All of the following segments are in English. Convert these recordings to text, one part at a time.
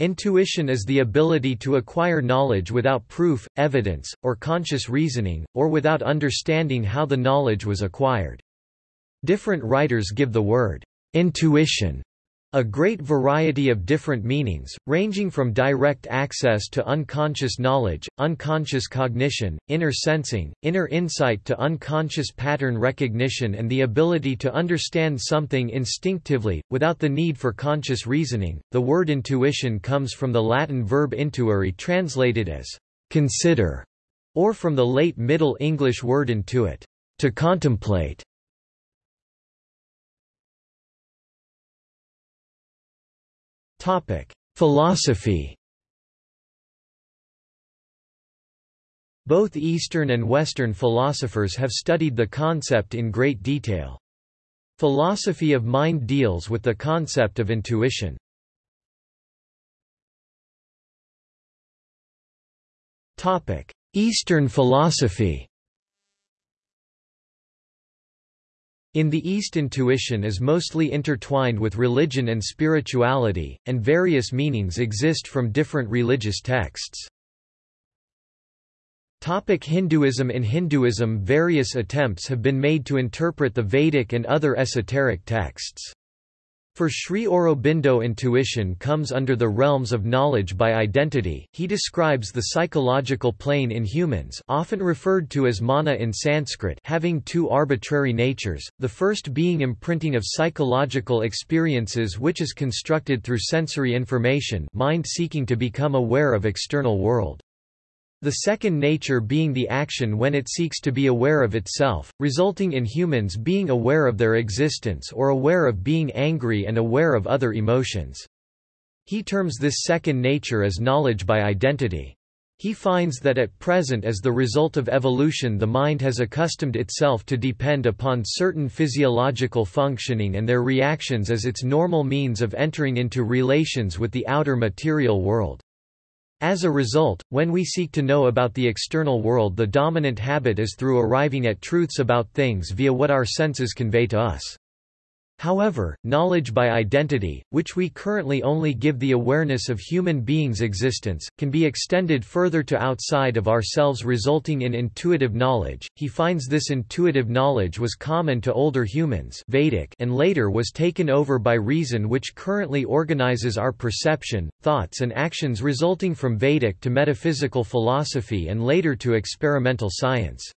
Intuition is the ability to acquire knowledge without proof, evidence, or conscious reasoning, or without understanding how the knowledge was acquired. Different writers give the word intuition a great variety of different meanings, ranging from direct access to unconscious knowledge, unconscious cognition, inner sensing, inner insight to unconscious pattern recognition and the ability to understand something instinctively, without the need for conscious reasoning. The word intuition comes from the Latin verb intuere translated as consider, or from the late Middle English word intuit, to contemplate. Philosophy Both Eastern and Western philosophers have studied the concept in great detail. Philosophy of mind deals with the concept of intuition. Eastern philosophy In the East intuition is mostly intertwined with religion and spirituality, and various meanings exist from different religious texts. Topic Hinduism In Hinduism various attempts have been made to interpret the Vedic and other esoteric texts. For Sri Aurobindo intuition comes under the realms of knowledge by identity. He describes the psychological plane in humans, often referred to as mana in Sanskrit, having two arbitrary natures, the first being imprinting of psychological experiences which is constructed through sensory information, mind seeking to become aware of external world. The second nature being the action when it seeks to be aware of itself, resulting in humans being aware of their existence or aware of being angry and aware of other emotions. He terms this second nature as knowledge by identity. He finds that at present as the result of evolution the mind has accustomed itself to depend upon certain physiological functioning and their reactions as its normal means of entering into relations with the outer material world. As a result, when we seek to know about the external world the dominant habit is through arriving at truths about things via what our senses convey to us. However, knowledge by identity, which we currently only give the awareness of human beings' existence, can be extended further to outside of ourselves resulting in intuitive knowledge. He finds this intuitive knowledge was common to older humans Vedic and later was taken over by reason which currently organizes our perception, thoughts and actions resulting from Vedic to metaphysical philosophy and later to experimental science.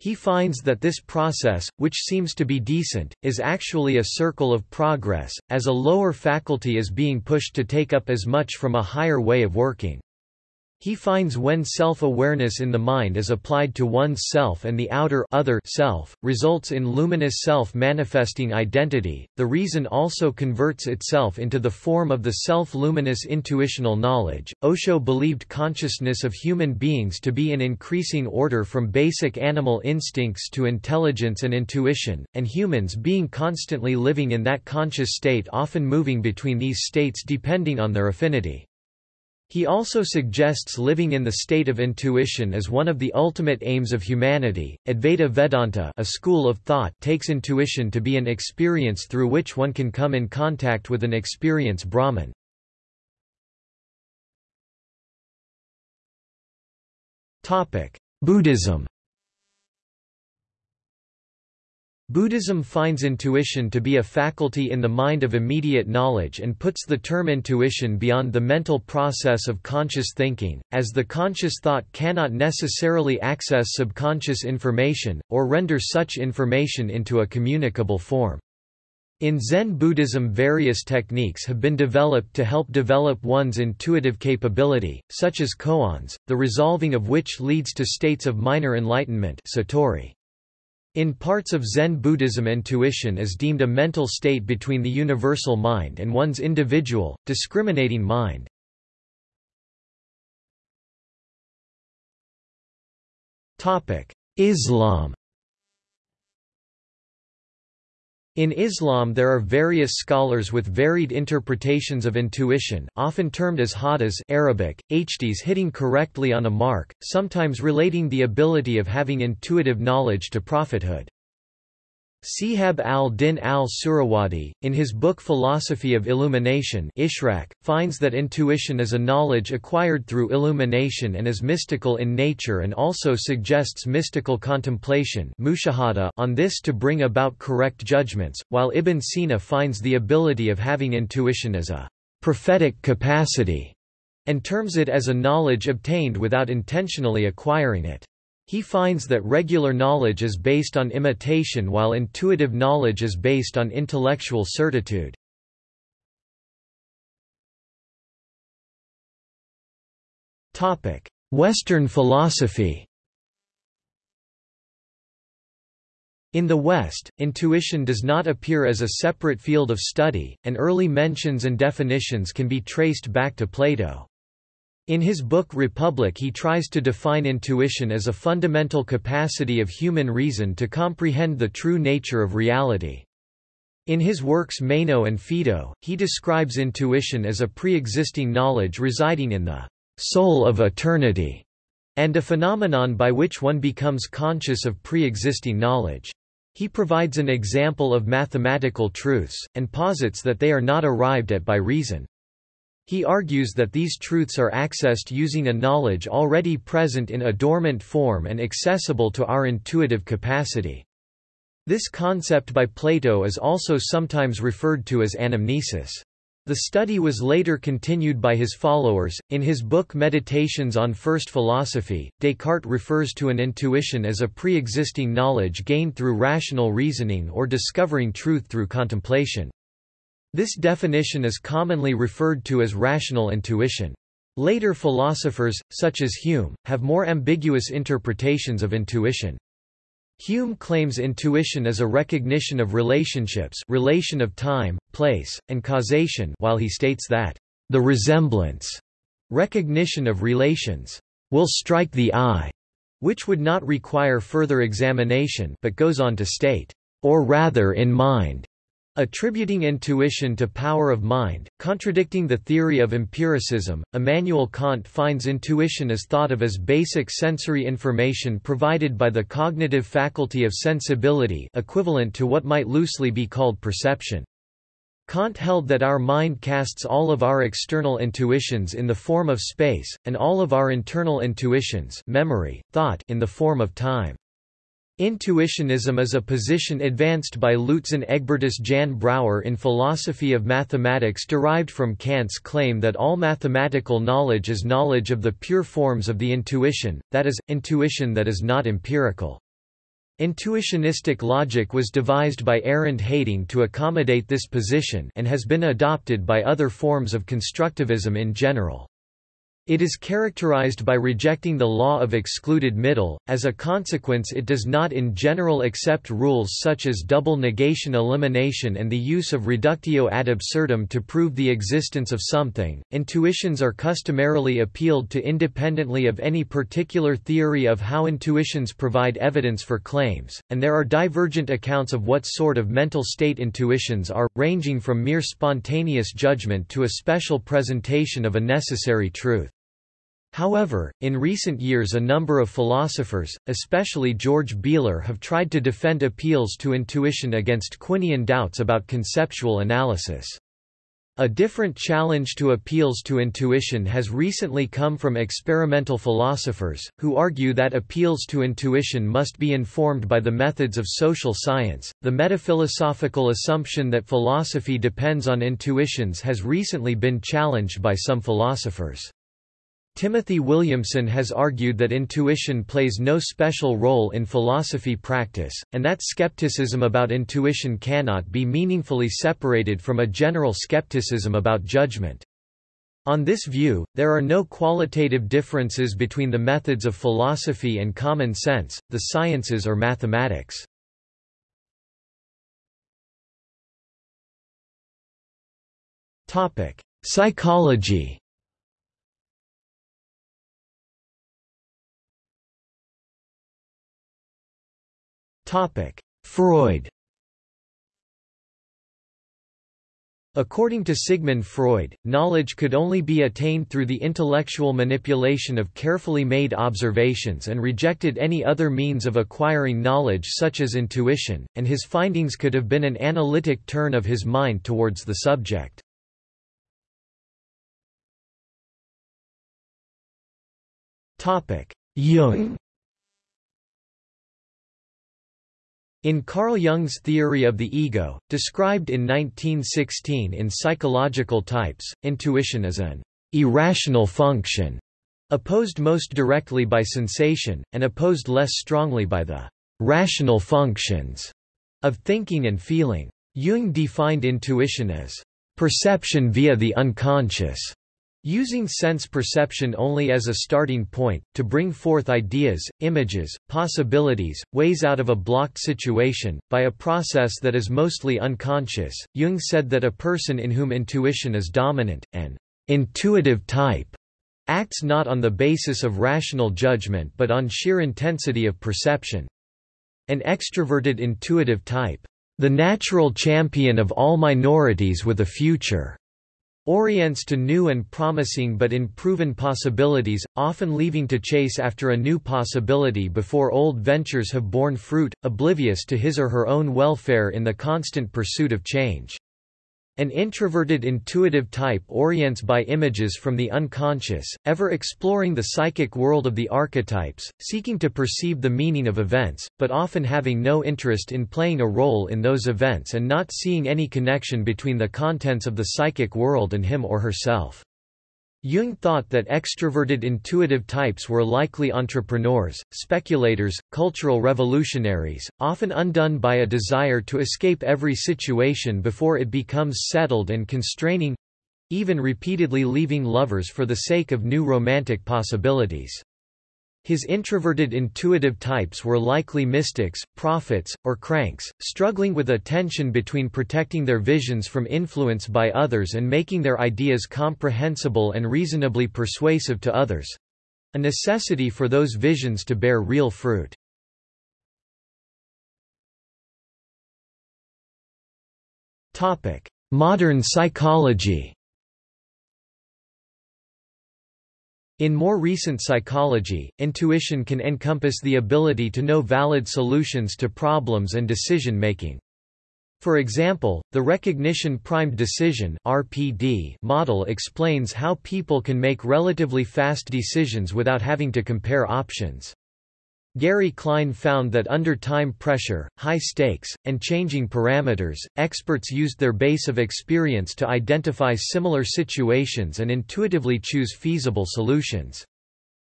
He finds that this process, which seems to be decent, is actually a circle of progress, as a lower faculty is being pushed to take up as much from a higher way of working. He finds when self-awareness in the mind is applied to one's self and the outer other self, results in luminous self-manifesting identity. The reason also converts itself into the form of the self-luminous intuitional knowledge. Osho believed consciousness of human beings to be in increasing order from basic animal instincts to intelligence and intuition, and humans being constantly living in that conscious state often moving between these states depending on their affinity. He also suggests living in the state of intuition as one of the ultimate aims of humanity. Advaita Vedanta, a school of thought, takes intuition to be an experience through which one can come in contact with an experience Brahman. Topic: Buddhism. Buddhism finds intuition to be a faculty in the mind of immediate knowledge and puts the term intuition beyond the mental process of conscious thinking, as the conscious thought cannot necessarily access subconscious information, or render such information into a communicable form. In Zen Buddhism various techniques have been developed to help develop one's intuitive capability, such as koans, the resolving of which leads to states of minor enlightenment satori. In parts of Zen Buddhism intuition is deemed a mental state between the universal mind and one's individual, discriminating mind. Islam In Islam there are various scholars with varied interpretations of intuition, often termed as hadis Arabic, hdis hitting correctly on a mark, sometimes relating the ability of having intuitive knowledge to prophethood. Sihab al-Din al-Suhrawardi, in his book Philosophy of Illumination Ishraq, finds that intuition is a knowledge acquired through illumination and is mystical in nature and also suggests mystical contemplation on this to bring about correct judgments, while Ibn Sina finds the ability of having intuition as a prophetic capacity, and terms it as a knowledge obtained without intentionally acquiring it. He finds that regular knowledge is based on imitation while intuitive knowledge is based on intellectual certitude. Western philosophy In the West, intuition does not appear as a separate field of study, and early mentions and definitions can be traced back to Plato. In his book Republic he tries to define intuition as a fundamental capacity of human reason to comprehend the true nature of reality. In his works Meno and Phaedo, he describes intuition as a pre-existing knowledge residing in the soul of eternity, and a phenomenon by which one becomes conscious of pre-existing knowledge. He provides an example of mathematical truths, and posits that they are not arrived at by reason. He argues that these truths are accessed using a knowledge already present in a dormant form and accessible to our intuitive capacity. This concept by Plato is also sometimes referred to as anamnesis. The study was later continued by his followers. In his book Meditations on First Philosophy, Descartes refers to an intuition as a pre existing knowledge gained through rational reasoning or discovering truth through contemplation. This definition is commonly referred to as rational intuition. Later philosophers, such as Hume, have more ambiguous interpretations of intuition. Hume claims intuition is a recognition of relationships relation of time, place, and causation while he states that, "...the resemblance recognition of relations will strike the eye," which would not require further examination but goes on to state, "...or rather in mind." Attributing intuition to power of mind, contradicting the theory of empiricism, Immanuel Kant finds intuition as thought of as basic sensory information provided by the cognitive faculty of sensibility equivalent to what might loosely be called perception. Kant held that our mind casts all of our external intuitions in the form of space, and all of our internal intuitions memory, thought in the form of time. Intuitionism is a position advanced by Luitzen Egbertus Jan Brouwer in Philosophy of Mathematics derived from Kant's claim that all mathematical knowledge is knowledge of the pure forms of the intuition, that is, intuition that is not empirical. Intuitionistic logic was devised by Arend Heyting to accommodate this position and has been adopted by other forms of constructivism in general. It is characterized by rejecting the law of excluded middle, as a consequence it does not in general accept rules such as double negation elimination and the use of reductio ad absurdum to prove the existence of something. Intuitions are customarily appealed to independently of any particular theory of how intuitions provide evidence for claims, and there are divergent accounts of what sort of mental state intuitions are, ranging from mere spontaneous judgment to a special presentation of a necessary truth. However, in recent years a number of philosophers, especially George Bealer have tried to defend appeals to intuition against Quinian doubts about conceptual analysis. A different challenge to appeals to intuition has recently come from experimental philosophers, who argue that appeals to intuition must be informed by the methods of social science. The metaphilosophical assumption that philosophy depends on intuitions has recently been challenged by some philosophers. Timothy Williamson has argued that intuition plays no special role in philosophy practice, and that skepticism about intuition cannot be meaningfully separated from a general skepticism about judgment. On this view, there are no qualitative differences between the methods of philosophy and common sense, the sciences or mathematics. Psychology Freud. According to Sigmund Freud, knowledge could only be attained through the intellectual manipulation of carefully made observations and rejected any other means of acquiring knowledge such as intuition, and his findings could have been an analytic turn of his mind towards the subject. Jung In Carl Jung's theory of the ego, described in 1916 in Psychological Types, intuition is an irrational function, opposed most directly by sensation, and opposed less strongly by the rational functions of thinking and feeling. Jung defined intuition as perception via the unconscious, Using sense perception only as a starting point, to bring forth ideas, images, possibilities, ways out of a blocked situation, by a process that is mostly unconscious, Jung said that a person in whom intuition is dominant, an intuitive type, acts not on the basis of rational judgment but on sheer intensity of perception. An extroverted intuitive type, the natural champion of all minorities with a future orients to new and promising but unproven possibilities, often leaving to chase after a new possibility before old ventures have borne fruit, oblivious to his or her own welfare in the constant pursuit of change. An introverted intuitive type orients by images from the unconscious, ever exploring the psychic world of the archetypes, seeking to perceive the meaning of events, but often having no interest in playing a role in those events and not seeing any connection between the contents of the psychic world and him or herself. Jung thought that extroverted intuitive types were likely entrepreneurs, speculators, cultural revolutionaries, often undone by a desire to escape every situation before it becomes settled and constraining—even repeatedly leaving lovers for the sake of new romantic possibilities. His introverted intuitive types were likely mystics, prophets, or cranks, struggling with a tension between protecting their visions from influence by others and making their ideas comprehensible and reasonably persuasive to others—a necessity for those visions to bear real fruit. Modern psychology In more recent psychology, intuition can encompass the ability to know valid solutions to problems and decision-making. For example, the recognition-primed decision (RPD) model explains how people can make relatively fast decisions without having to compare options. Gary Klein found that under time pressure, high stakes, and changing parameters, experts used their base of experience to identify similar situations and intuitively choose feasible solutions.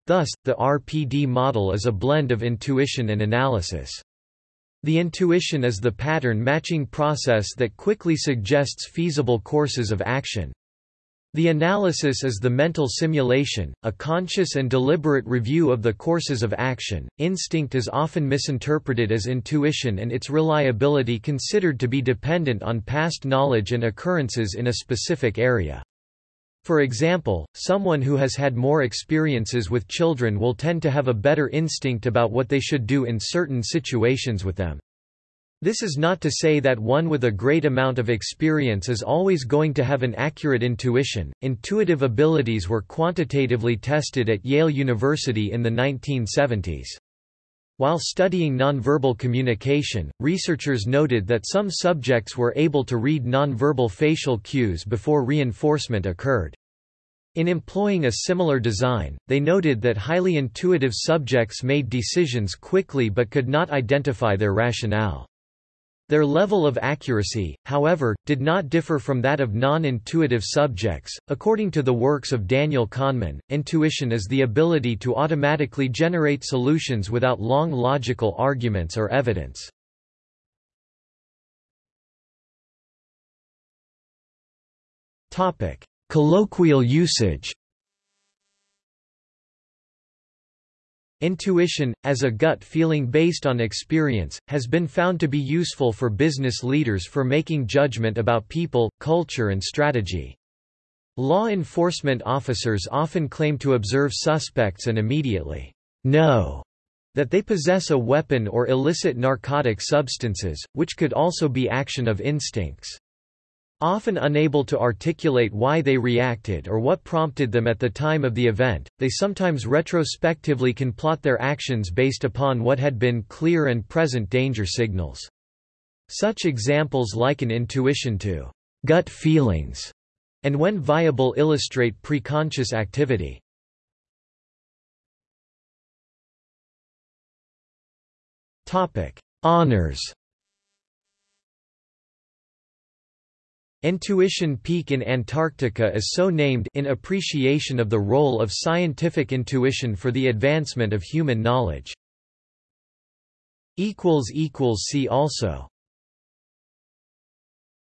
Thus, the RPD model is a blend of intuition and analysis. The intuition is the pattern-matching process that quickly suggests feasible courses of action. The analysis is the mental simulation, a conscious and deliberate review of the courses of action. Instinct is often misinterpreted as intuition and its reliability considered to be dependent on past knowledge and occurrences in a specific area. For example, someone who has had more experiences with children will tend to have a better instinct about what they should do in certain situations with them. This is not to say that one with a great amount of experience is always going to have an accurate intuition. Intuitive abilities were quantitatively tested at Yale University in the 1970s. While studying nonverbal communication, researchers noted that some subjects were able to read nonverbal facial cues before reinforcement occurred. In employing a similar design, they noted that highly intuitive subjects made decisions quickly but could not identify their rationale. Their level of accuracy, however, did not differ from that of non-intuitive subjects. According to the works of Daniel Kahneman, intuition is the ability to automatically generate solutions without long logical arguments or evidence. Topic: Colloquial usage. Intuition, as a gut feeling based on experience, has been found to be useful for business leaders for making judgment about people, culture and strategy. Law enforcement officers often claim to observe suspects and immediately know that they possess a weapon or illicit narcotic substances, which could also be action of instincts. Often unable to articulate why they reacted or what prompted them at the time of the event, they sometimes retrospectively can plot their actions based upon what had been clear and present danger signals. Such examples liken intuition to gut feelings, and when viable illustrate preconscious activity. Honors Intuition Peak in Antarctica is so named in appreciation of the role of scientific intuition for the advancement of human knowledge. See also